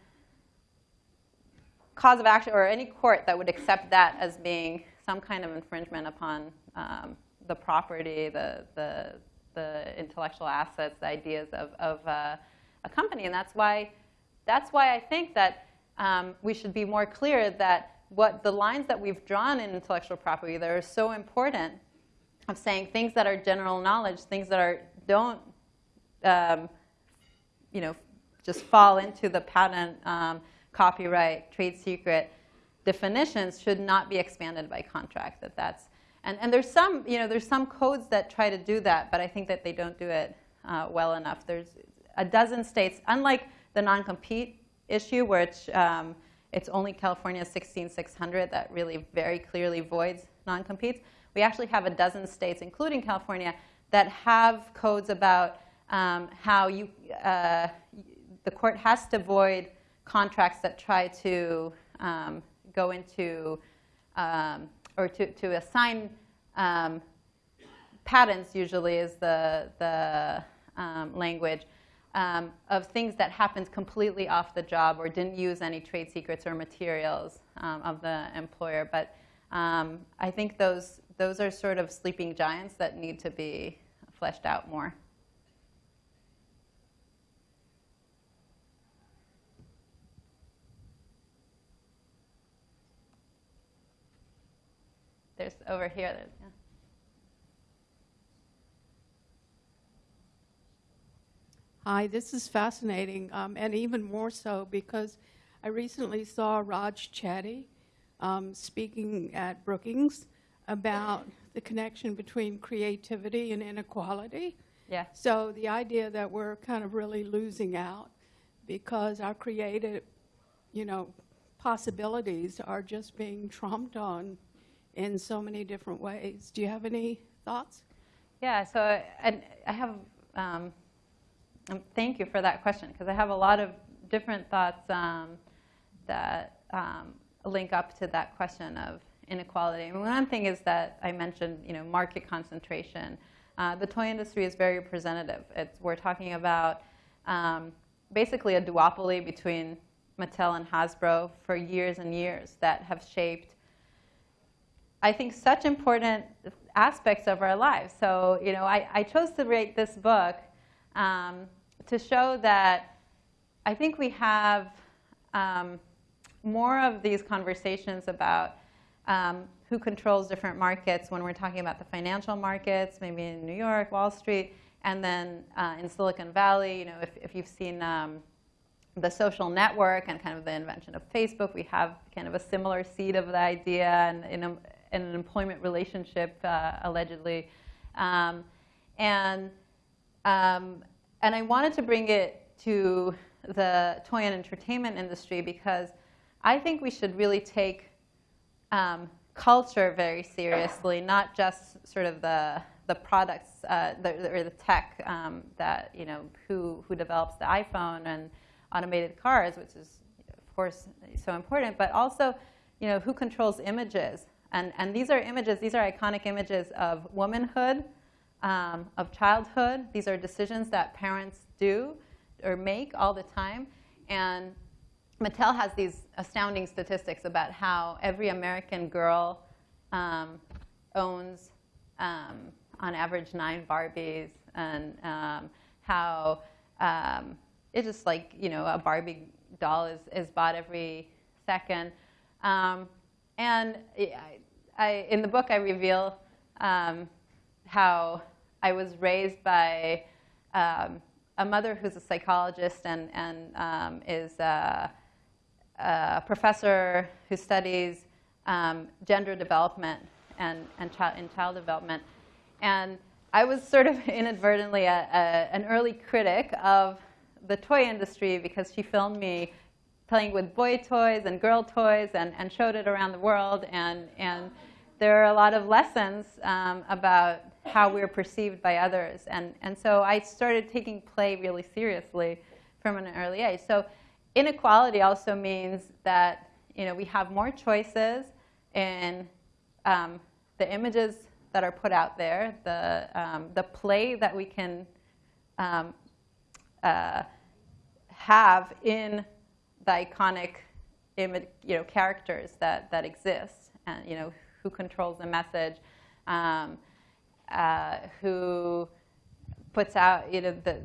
cause of action or any court that would accept that as being some kind of infringement upon um, the property, the, the, the intellectual assets, the ideas of, of uh, a company. And that's why, that's why I think that um, we should be more clear that what the lines that we've drawn in intellectual property that are so important of saying things that are general knowledge, things that are don't, um, you know, just fall into the patent um, copyright, trade secret definitions should not be expanded by contract. That that's and, and there's some you know there's some codes that try to do that, but I think that they don't do it uh, well enough. There's a dozen states, unlike the non-compete issue, where it's um, it's only California 16600 that really very clearly voids non-competes. We actually have a dozen states, including California, that have codes about um, how you, uh, the court has to void contracts that try to um, go into um, or to, to assign um, patents usually is the, the um, language um, of things that happened completely off the job or didn't use any trade secrets or materials um, of the employer. But I think those, those are sort of sleeping giants that need to be fleshed out more. There's over here. There's, yeah. Hi, this is fascinating, um, and even more so because I recently saw Raj Chetty um, speaking at Brookings about the connection between creativity and inequality. Yeah. So the idea that we're kind of really losing out because our creative, you know, possibilities are just being trumped on in so many different ways. Do you have any thoughts? Yeah, so I, I have, um, um, thank you for that question, because I have a lot of different thoughts um, that um, link up to that question of inequality. Mean, one thing is that I mentioned, you know, market concentration. Uh, the toy industry is very representative. It's, we're talking about um, basically a duopoly between Mattel and Hasbro for years and years that have shaped I think, such important aspects of our lives. So, you know, I, I chose to write this book um, to show that I think we have um, more of these conversations about um, who controls different markets when we're talking about the financial markets, maybe in New York, Wall Street, and then uh, in Silicon Valley, you know, if, if you've seen um, the social network and kind of the invention of Facebook, we have kind of a similar seed of the idea and in, a, in an employment relationship, uh, allegedly. Um, and, um, and I wanted to bring it to the toy and entertainment industry because I think we should really take um, culture very seriously, not just sort of the the products uh, the, or the tech um, that you know who who develops the iPhone and automated cars, which is of course so important, but also you know who controls images. And and these are images. These are iconic images of womanhood, um, of childhood. These are decisions that parents do or make all the time. And Mattel has these astounding statistics about how every American girl um, owns, um, on average, nine Barbies, and um, how um, it's just like you know a Barbie doll is, is bought every second. Um, and I, in the book, I reveal um, how I was raised by a mother who's a psychologist and, and um, is a, a, professor who studies um, gender development and, and child, in child development. And I was sort of (laughs) inadvertently a, a, an early critic of the toy industry because she filmed me playing with boy toys and girl toys and, and showed it around the world. And, and there are a lot of lessons um, about how we're perceived by others. And, and so I started taking play really seriously from an early age. So inequality also means that you know, we have more choices in um, the images that are put out there, the, um, the play that we can um, uh, have in the iconic image, you know, characters that, that exist, and you know, who controls the message. Um, uh, who puts out you know, the,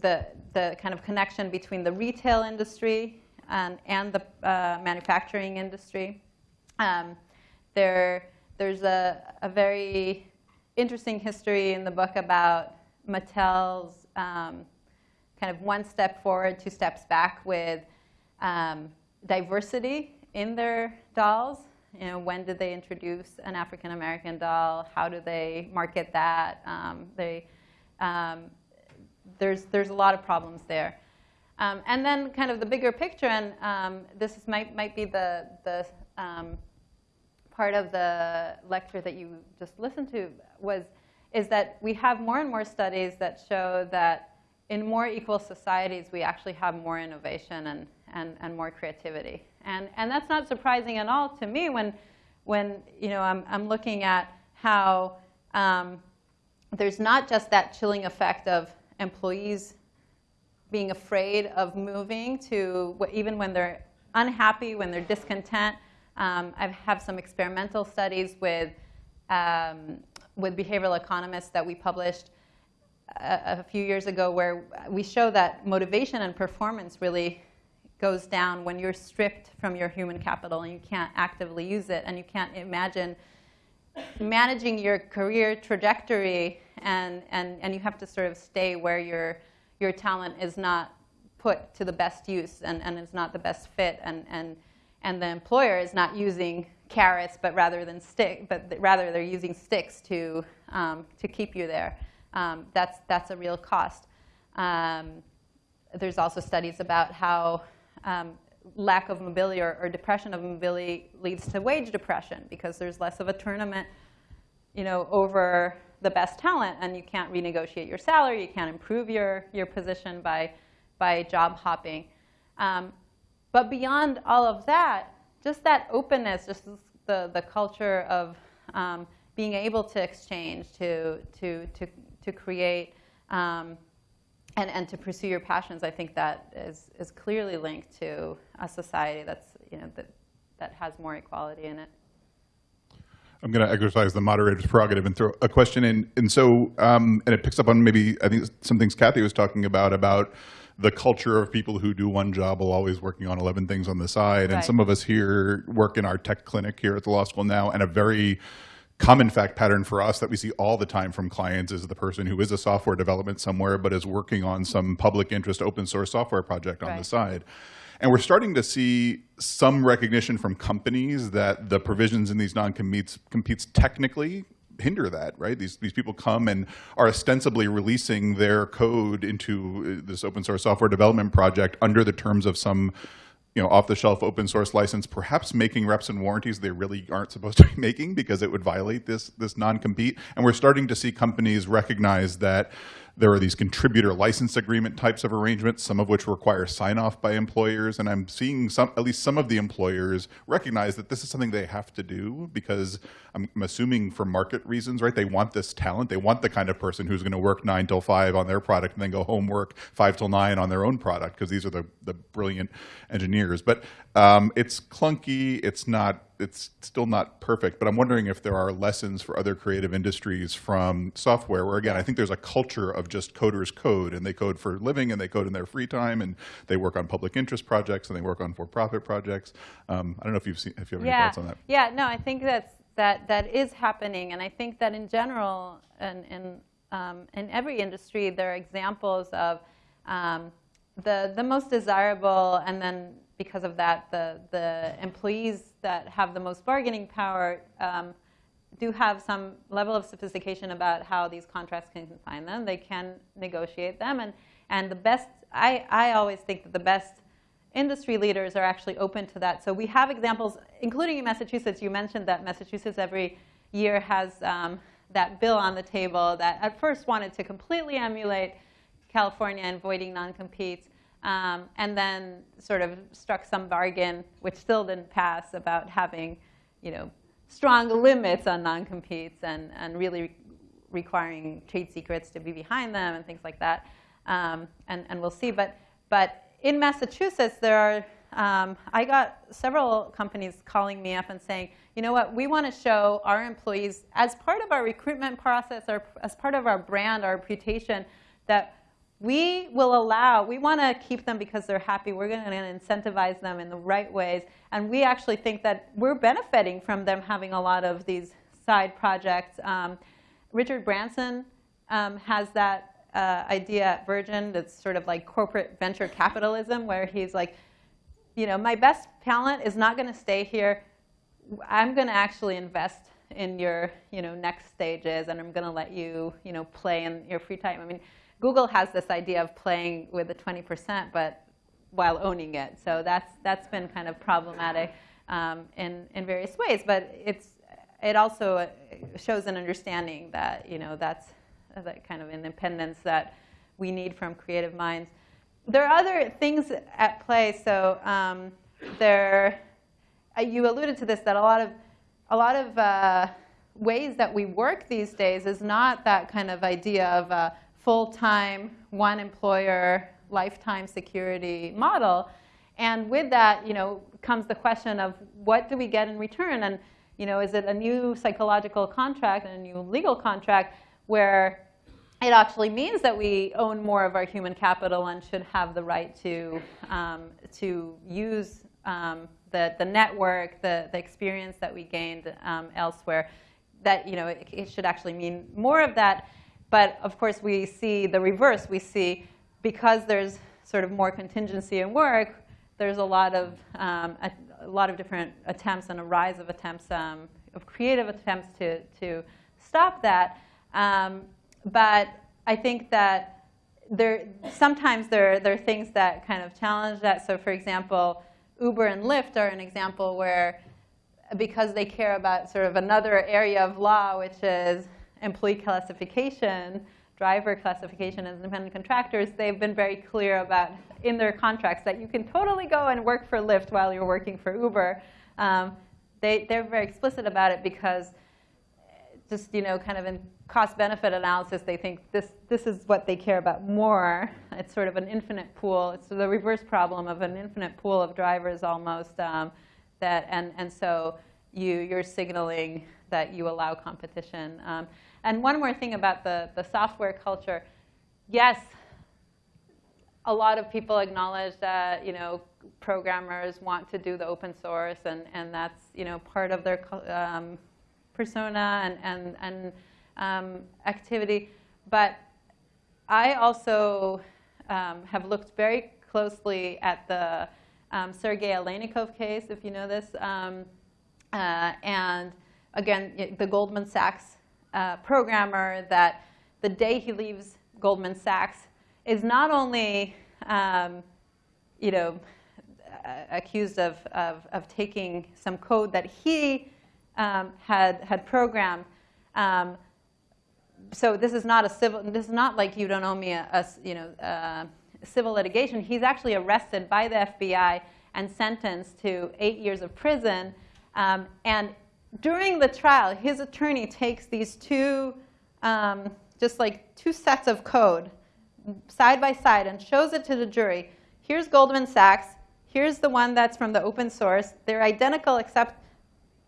the, the kind of connection between the retail industry and, and the uh, manufacturing industry. Um, there, there's a, a very interesting history in the book about Mattel's um, kind of one step forward, two steps back with um, diversity in their dolls. You know, when did they introduce an African American doll? How do they market that? Um, they, um, there's, there's a lot of problems there. Um, and then kind of the bigger picture, and um, this is, might, might be the, the um, part of the lecture that you just listened to, was, is that we have more and more studies that show that in more equal societies, we actually have more innovation and, and, and more creativity. And, and that's not surprising at all to me when, when you know, I'm, I'm looking at how um, there's not just that chilling effect of employees being afraid of moving to even when they're unhappy, when they're discontent. Um, I have some experimental studies with, um, with behavioral economists that we published a, a, few years ago where we show that motivation and performance really goes down when you're stripped from your human capital and you can't actively use it and you can't imagine managing your career trajectory and, and, and you have to sort of stay where your, your talent is not put to the best use and, and is not the best fit and, and, and the employer is not using carrots but rather than stick but rather they're using sticks to, um, to keep you there. Um, that's, that's a real cost. Um, there's also studies about how um, lack of mobility or, or, depression of mobility leads to wage depression because there's less of a tournament you know, over the best talent and you can't renegotiate your salary, you can't improve your, your position by, by job hopping. Um, but beyond all of that, just that openness, just the, the culture of um, being able to exchange, to, to, to, to create um, and, and to pursue your passions, I think that is, is clearly linked to a society that's, you know, that, that has more equality in it. I'm going to exercise the moderator's prerogative and throw a question in. And so, um, and it picks up on maybe, I think some things Kathy was talking about, about the culture of people who do one job while always working on 11 things on the side. And some of us here work in our tech clinic here at the law school now, and a very common fact pattern for us that we see all the time from clients is the person who is a software development somewhere but is working on some public interest open source software project on the side. And we're starting to see some recognition from companies that the provisions in these non-competes competes technically hinder that, right? These, these people come and are ostensibly releasing their code into uh, this open source software development project under the terms of some you know, off-the-shelf open source license, perhaps making reps and warranties they really aren't supposed (laughs) to be making because it would violate this, this non-compete. And we're starting to see companies recognize that there are these contributor license agreement types of arrangements, some of which require sign-off by employers. And I'm seeing some, at least some of the employers recognize that this is something they have to do because I'm, I'm assuming for market reasons, right? They want this talent. They want the kind of person who's going to work nine till five on their product and then go home work five till nine on their own product because these are the, the brilliant engineers. But um, it's clunky. It's not. It's still not perfect. But I'm wondering if there are lessons for other creative industries from software, where again, I think there's a culture of just coders code, and they code for a living, and they code in their free time, and they work on public interest projects, and they work on for-profit projects. Um, I don't know if you've seen, if you have any yeah. thoughts on that. Yeah, no, I think that's, that, that is happening. And I think that in general, and in, um, in every industry, there are examples of um, the, the most desirable, and then because of that, the, the employees that have the most bargaining power um, do have some level of sophistication about how these contracts can confine them. They can negotiate them. And, and the best, I, I always think that the best industry leaders are actually open to that. So we have examples, including in Massachusetts. You mentioned that Massachusetts every year has um, that bill on the table that at first wanted to completely emulate California and voiding non-competes, um, and then sort of struck some bargain, which still didn't pass, about having, you know, strong limits on non-competes and, and really requiring trade secrets to be behind them and things like that. Um, and, and we'll see. But, but in Massachusetts, there are, um, I got several companies calling me up and saying, you know what, we want to show our employees, as part of our recruitment process, or as part of our brand, our reputation, that we will allow, we want to keep them because they're happy. We're going to incentivize them in the right ways. And we actually think that we're benefiting from them having a lot of these side projects. Um, Richard Branson um, has that uh, idea at Virgin that's sort of like corporate venture capitalism, where he's like, you know, my best talent is not going to stay here. I'm going to actually invest in your, you know, next stages, and I'm going to let you, you know, play in your free time. I mean, Google has this idea of playing with the 20%, but while owning it. So that's that's been kind of problematic um, in in various ways. But it's it also uh, shows an understanding that you know that's that kind of independence that we need from creative minds. There are other things at play. So um, there, uh, you alluded to this that a lot of a lot of uh, ways that we work these days is not that kind of idea of a full-time, one employer, lifetime security model. And with that, you know, comes the question of what do we get in return? And you know, is it a new psychological contract and a new legal contract where it actually means that we own more of our human capital and should have the right to, um, to use um, the, the network, the, the experience that we gained um, elsewhere, that you know, it, it should actually mean more of that. But of course, we see the reverse. We see because there's sort of more contingency in work, there's a lot of um, a, a, lot of different attempts and a rise of attempts um, of creative attempts to to stop that. Um, but I think that there sometimes there there are things that kind of challenge that. So, for example, Uber and Lyft are an example where because they care about sort of another area of law, which is employee classification, driver classification as independent contractors, they've been very clear about in their contracts that you can totally go and work for Lyft while you're working for Uber. Um, they, they're very explicit about it because just, you know, kind of in cost-benefit analysis, they think this, this is what they care about more. It's sort of an infinite pool. It's the reverse problem of an infinite pool of drivers almost. Um, that, and, and so you, you're signaling that you allow competition. Um, and one more thing about the, the software culture. Yes, a lot of people acknowledge that you know programmers want to do the open source, and, and that's you know part of their um, persona and and and um, activity. But I also um, have looked very closely at the um, Sergei Aleynikov case, if you know this, um, uh, and again the Goldman Sachs uh, programmer that the day he leaves Goldman Sachs is not only um, you know, accused of, of, of, taking some code that he um, had, had programmed. Um, so this is not a civil, this is not like you don't owe me a, a you know, uh, civil litigation. He's actually arrested by the FBI and sentenced to eight years of prison. Um, and during the trial, his attorney takes these two, um, just like two sets of code side by side and shows it to the jury. Here's Goldman Sachs. Here's the one that's from the open source. They're identical except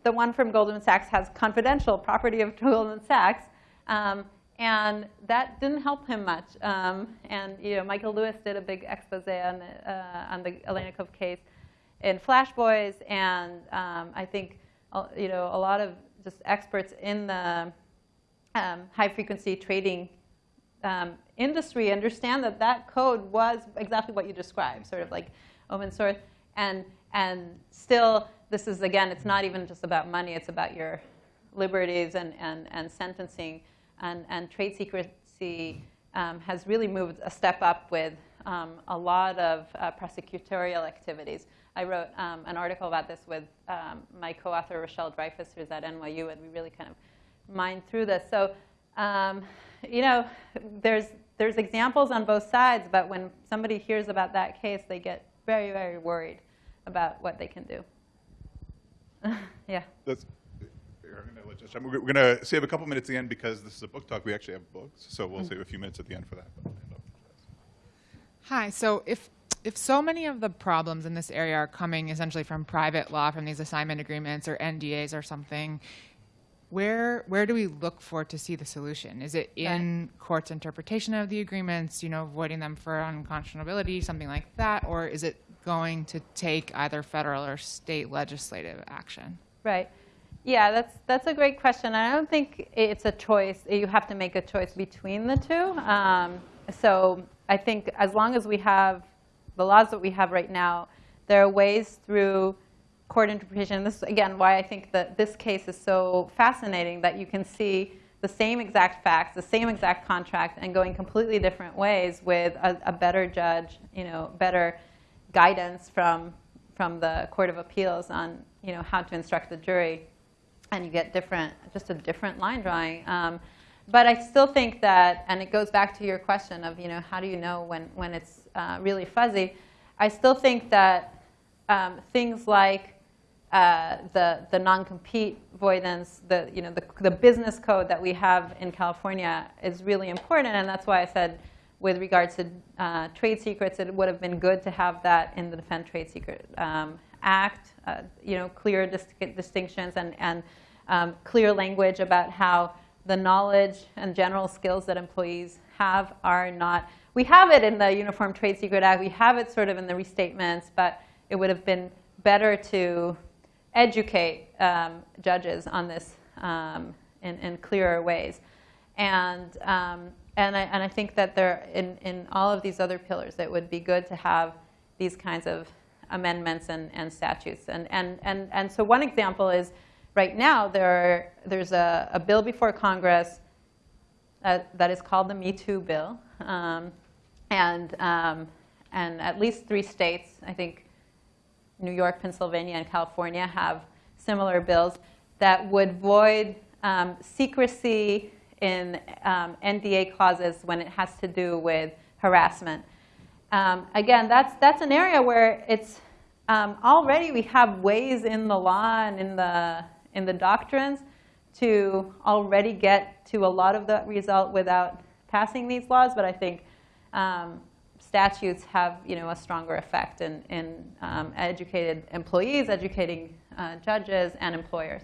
the one from Goldman Sachs has confidential property of (laughs) Goldman Sachs. Um, and that didn't help him much. Um, and you know, Michael Lewis did a big expose on the, uh, on the Elena Aleynikov case in Flash Boys, and um, I think you know a lot of just experts in the um, high frequency trading um, industry understand that that code was exactly what you described, sort of like open source. And, and still, this is, again, it's not even just about money. It's about your liberties and, and, and sentencing. And, and trade secrecy um, has really moved a step up with um, a lot of uh, prosecutorial activities. I wrote um, an article about this with um, my co-author, Rochelle Dreyfuss, who's at NYU, and we really kind of mined through this. So um, you know, there's, there's examples on both sides, but when somebody hears about that case, they get very, very worried about what they can do. (laughs) yeah. That's, we're going to save a couple minutes at the end because this is a book talk. We actually have books, so we'll mm. save a few minutes at the end for that. Hi. So if if so many of the problems in this area are coming essentially from private law, from these assignment agreements or NDAs or something, where where do we look for to see the solution? Is it in right. court's interpretation of the agreements, you know, avoiding them for unconscionability, something like that, or is it going to take either federal or state legislative action? Right. Yeah, that's that's a great question. I don't think it's a choice. You have to make a choice between the two. Um, so I think as long as we have the laws that we have right now, there are ways through court interpretation. This is, again, why I think that this case is so fascinating, that you can see the same exact facts, the same exact contract, and going completely different ways with a, a better judge, you know, better guidance from, from the Court of Appeals on, you know, how to instruct the jury. And you get different, just a different line drawing. Um, but I still think that, and it goes back to your question of, you know, how do you know when, when it's uh, really fuzzy? I still think that um, things like uh, the, the non-compete avoidance, the, you know, the, the business code that we have in California is really important. And that's why I said with regards to uh, trade secrets, it would have been good to have that in the Defend Trade Secret um, Act, uh, you know, clear dis distinctions and, and um, clear language about how the knowledge and general skills that employees have are not, we have it in the Uniform Trade Secret Act, we have it sort of in the restatements, but it would have been better to educate um, judges on this um, in, in, clearer ways. And, um, and, I, and I think that there, in, in all of these other pillars, it would be good to have these kinds of amendments and, and statutes. And, and, and, and so one example is right now there are, there's a, a bill before Congress that, that is called the Me Too bill. Um, and, um, and at least three states, I think New York, Pennsylvania, and California have similar bills that would void um, secrecy in um, NDA clauses when it has to do with harassment. Um, again, that's, that's an area where it's um, already we have ways in the law and in the, in the doctrines to already get to a lot of the result without passing these laws, but I think um, statutes have you know, a stronger effect in, in um, educated employees, educating uh, judges, and employers.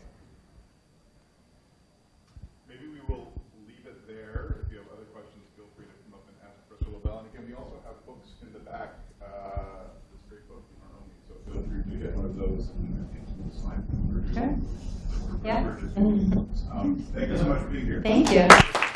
Maybe we will leave it there. If you have other questions, feel free to come up and ask Professor Lobel. And again, we also have books in the back, uh, this great book, you don't own me, so feel free to get one of those and and sign. Sure. Yeah. Um, Thank you so much for being here. Thank you.